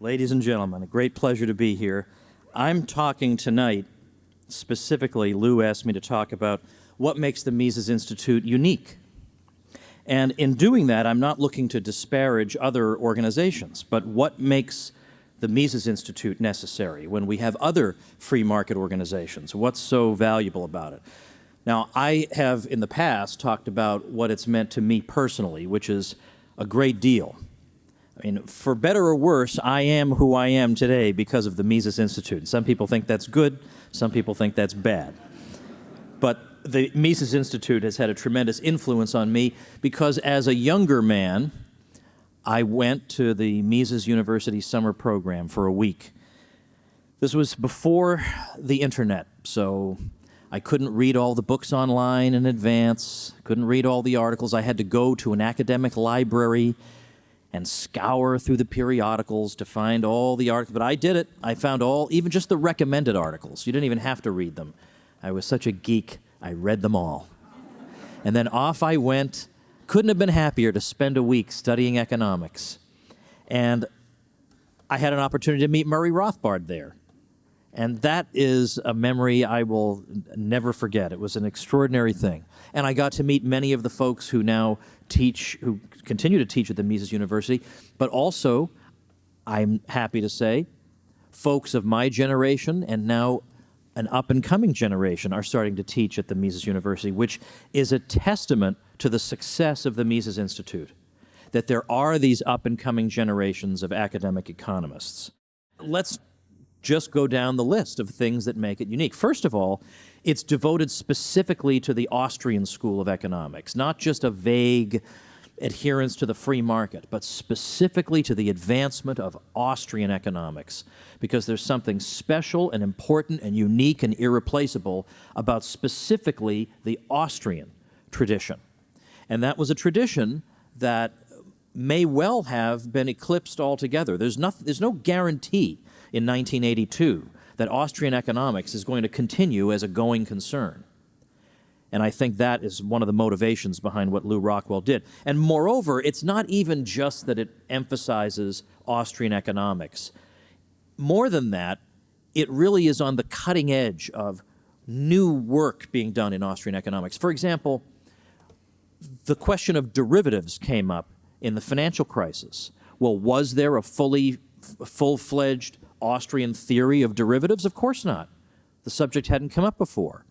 Ladies and gentlemen, a great pleasure to be here. I'm talking tonight, specifically, Lew asked me to talk about what makes the Mises Institute unique. And in doing that, I'm not looking to disparage other organizations, but what makes the Mises Institute necessary when we have other free market organizations? What's so valuable about it? Now, I have in the past talked about what it's meant to me personally, which is a great deal. I mean, for better or worse, I am who I am today because of the Mises Institute. Some people think that's good, some people think that's bad. But the Mises Institute has had a tremendous influence on me because as a younger man, I went to the Mises University summer program for a week. This was before the internet, so I couldn't read all the books online in advance, couldn't read all the articles. I had to go to an academic library and scour through the periodicals to find all the articles. But I did it. I found all, even just the recommended articles. You didn't even have to read them. I was such a geek, I read them all. And then off I went. Couldn't have been happier to spend a week studying economics. And I had an opportunity to meet Murray Rothbard there. And that is a memory I will never forget. It was an extraordinary thing. And I got to meet many of the folks who now teach, who continue to teach at the Mises University, but also, I'm happy to say, folks of my generation and now an up and coming generation are starting to teach at the Mises University, which is a testament to the success of the Mises Institute, that there are these up and coming generations of academic economists. Let's just go down the list of things that make it unique. First of all, it's devoted specifically to the Austrian school of economics, not just a vague adherence to the free market, but specifically to the advancement of Austrian economics, because there's something special and important and unique and irreplaceable about specifically the Austrian tradition. And that was a tradition that may well have been eclipsed altogether. There's, no, there's no guarantee in 1982 that Austrian economics is going to continue as a going concern. And I think that is one of the motivations behind what Lew Rockwell did. And moreover, it's not even just that it emphasizes Austrian economics. More than that, it really is on the cutting edge of new work being done in Austrian economics. For example, the question of derivatives came up in the financial crisis. Well, was there a fully full-fledged Austrian theory of derivatives? Of course not. The subject hadn't come up before.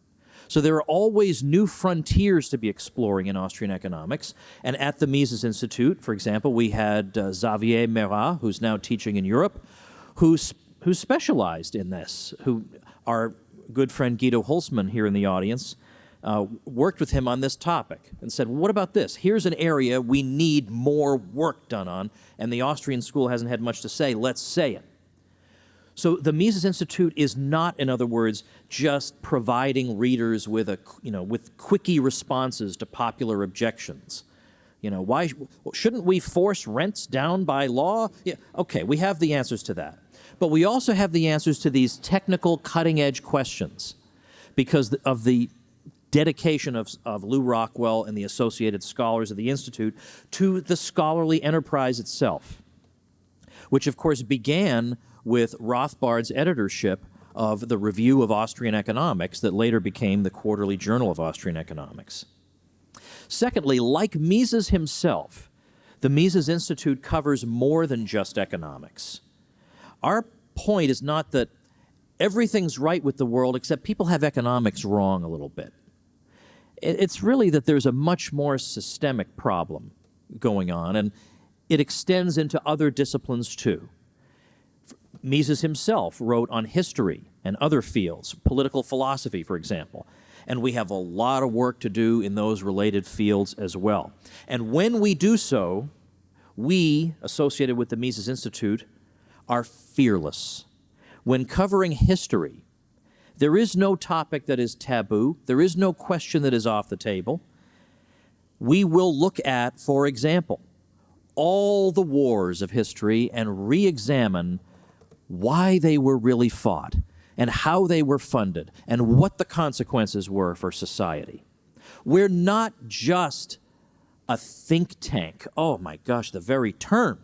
So there are always new frontiers to be exploring in Austrian economics. And at the Mises Institute, for example, we had uh, Xavier Méra, who's now teaching in Europe, who's, who specialized in this, who our good friend Guido Hülsmann here in the audience uh, worked with him on this topic and said, well, what about this? Here's an area we need more work done on, and the Austrian school hasn't had much to say. Let's say it. So the Mises Institute is not, in other words, just providing readers with a, you know, with quickie responses to popular objections. You know, why shouldn't we force rents down by law? Yeah, okay, we have the answers to that. But we also have the answers to these technical cutting edge questions because of the dedication of, of Lew Rockwell and the associated scholars of the Institute to the scholarly enterprise itself, which of course began with Rothbard's editorship of the Review of Austrian Economics that later became the Quarterly Journal of Austrian Economics. Secondly, like Mises himself, the Mises Institute covers more than just economics. Our point is not that everything's right with the world except people have economics wrong a little bit. It's really that there's a much more systemic problem going on, and it extends into other disciplines too. Mises himself wrote on history and other fields, political philosophy, for example. And we have a lot of work to do in those related fields as well. And when we do so, we, associated with the Mises Institute, are fearless. When covering history, there is no topic that is taboo. There is no question that is off the table. We will look at, for example, all the wars of history and re-examine why they were really fought and how they were funded and what the consequences were for society. We're not just a think tank. Oh my gosh, the very term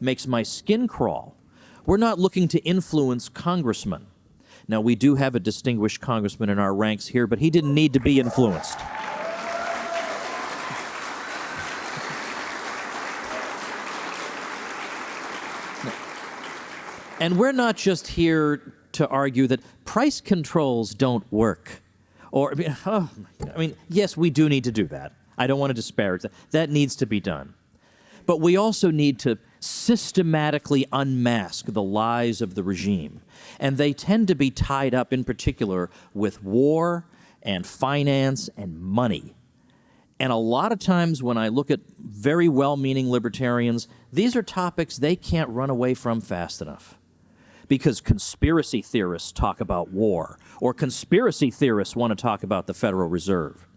makes my skin crawl. We're not looking to influence congressmen. Now, we do have a distinguished congressman in our ranks here, but he didn't need to be influenced. And we're not just here to argue that price controls don't work. Or, I mean, oh, I mean, yes, we do need to do that. I don't want to disparage that. That needs to be done. But we also need to systematically unmask the lies of the regime. And they tend to be tied up, in particular, with war and finance and money. And a lot of times when I look at very well meaning libertarians, these are topics they can't run away from fast enough. Because conspiracy theorists talk about war, or conspiracy theorists want to talk about the Federal Reserve.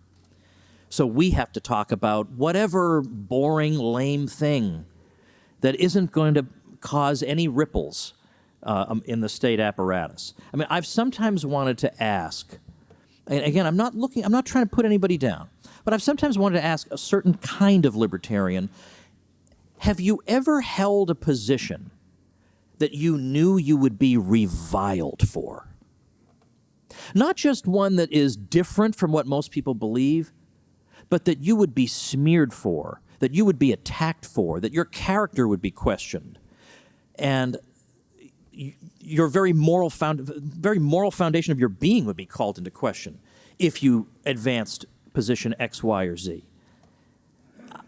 So we have to talk about whatever boring, lame thing that isn't going to cause any ripples uh, um, in the state apparatus. I mean, I've sometimes wanted to ask, and again, I'm not looking, I'm not trying to put anybody down, but I've sometimes wanted to ask a certain kind of libertarian, have you ever held a position that you knew you would be reviled for? Not just one that is different from what most people believe, but that you would be smeared for, that you would be attacked for, that your character would be questioned. And your very moral, found, very moral foundation of your being would be called into question if you advanced position X, Y, or Z.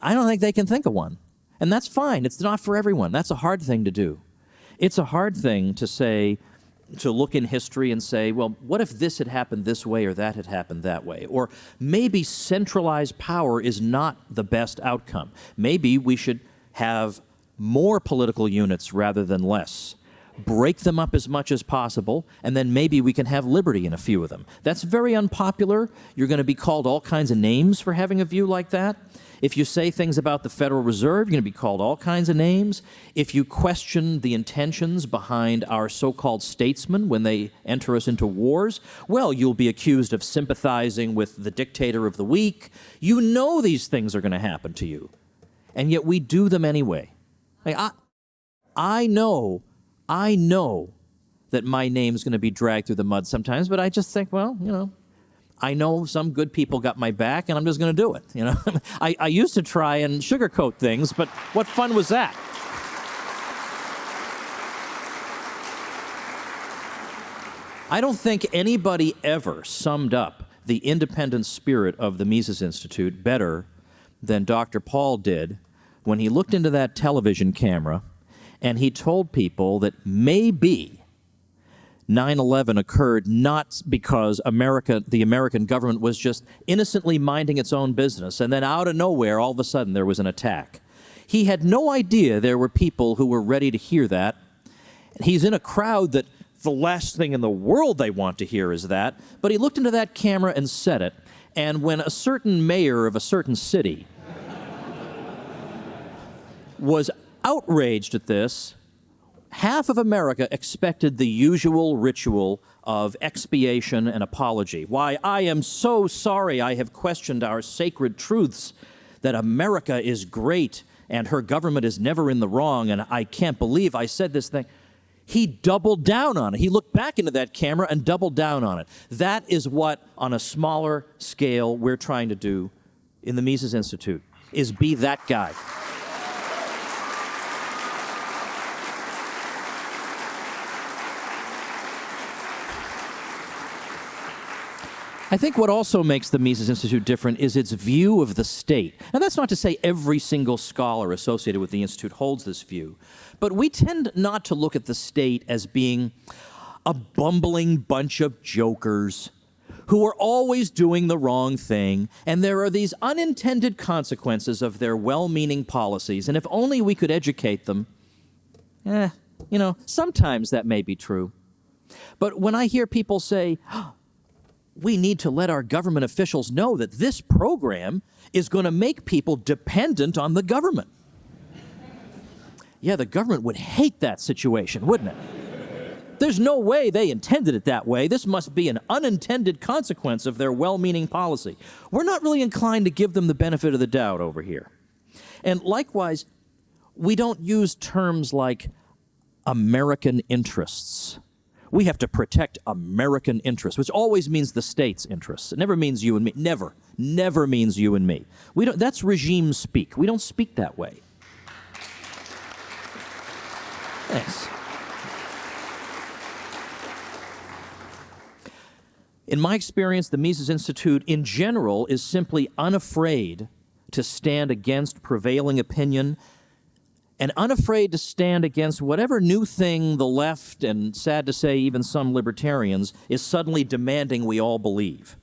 I don't think they can think of one. And that's fine. It's not for everyone. That's a hard thing to do. It's a hard thing to say, to look in history and say, well, what if this had happened this way or that had happened that way? Or maybe centralized power is not the best outcome. Maybe we should have more political units rather than less. Break them up as much as possible, and then maybe we can have liberty in a few of them. That's very unpopular. You're going to be called all kinds of names for having a view like that. If you say things about the Federal Reserve, you're going to be called all kinds of names. If you question the intentions behind our so-called statesmen when they enter us into wars, well, you'll be accused of sympathizing with the dictator of the week. You know these things are going to happen to you. And yet we do them anyway. I, I know, I know that my name's going to be dragged through the mud sometimes, but I just think, well, you know, I know some good people got my back, and I'm just going to do it. You know, I, I used to try and sugarcoat things, but what fun was that? I don't think anybody ever summed up the independent spirit of the Mises Institute better than Dr. Paul did when he looked into that television camera and he told people that maybe 9-11 occurred not because America, the American government was just innocently minding its own business, and then out of nowhere, all of a sudden, there was an attack. He had no idea there were people who were ready to hear that. He's in a crowd that the last thing in the world they want to hear is that, but he looked into that camera and said it, and when a certain mayor of a certain city was outraged at this, half of America expected the usual ritual of expiation and apology. Why, I am so sorry I have questioned our sacred truths, that America is great and her government is never in the wrong, and I can't believe I said this thing. He doubled down on it. He looked back into that camera and doubled down on it. That is what, on a smaller scale, we're trying to do in the Mises Institute, is be that guy. I think what also makes the Mises Institute different is its view of the state. And that's not to say every single scholar associated with the Institute holds this view, but we tend not to look at the state as being a bumbling bunch of jokers who are always doing the wrong thing, and there are these unintended consequences of their well-meaning policies, and if only we could educate them, eh, you know, sometimes that may be true. But when I hear people say, we need to let our government officials know that this program is going to make people dependent on the government. Yeah, the government would hate that situation, wouldn't it? There's no way they intended it that way. This must be an unintended consequence of their well-meaning policy. We're not really inclined to give them the benefit of the doubt over here. And likewise, we don't use terms like American interests. We have to protect American interests, which always means the state's interests. It never means you and me. Never, never means you and me. We don't, that's regime speak. We don't speak that way. Thanks. In my experience, the Mises Institute in general is simply unafraid to stand against prevailing opinion and unafraid to stand against whatever new thing the left, and sad to say, even some libertarians, is suddenly demanding we all believe.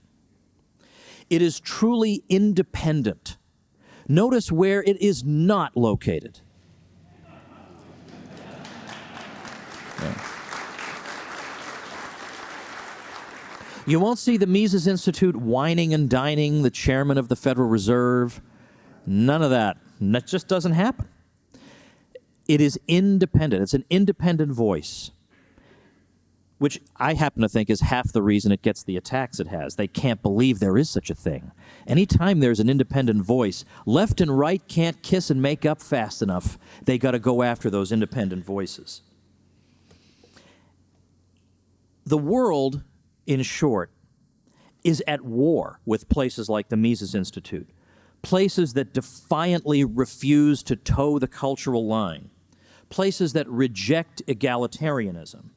It is truly independent. Notice where it is not located. Yeah. You won't see the Mises Institute wining and dining the chairman of the Federal Reserve. None of that. That just doesn't happen. It is independent. It's an independent voice, which I happen to think is half the reason it gets the attacks it has. They can't believe there is such a thing. Anytime there's an independent voice, left and right can't kiss and make up fast enough. They got to go after those independent voices. The world in short, is at war with places like the Mises Institute, places that defiantly refuse to toe the cultural line, places that reject egalitarianism,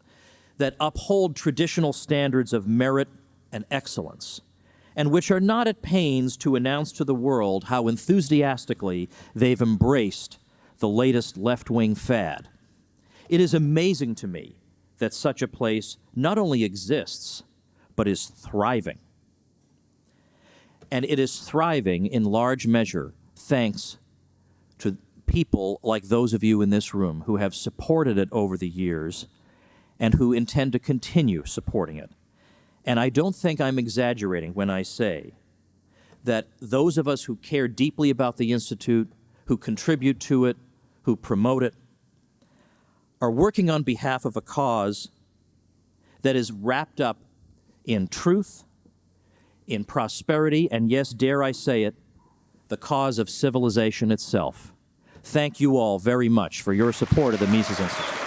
that uphold traditional standards of merit and excellence, and which are not at pains to announce to the world how enthusiastically they've embraced the latest left-wing fad. It is amazing to me that such a place not only exists, but is thriving. And it is thriving in large measure thanks to people like those of you in this room who have supported it over the years and who intend to continue supporting it. And I don't think I'm exaggerating when I say that those of us who care deeply about the Institute, who contribute to it, who promote it, are working on behalf of a cause that is wrapped up in truth, in prosperity, and yes, dare I say it, the cause of civilization itself. Thank you all very much for your support of the Mises Institute.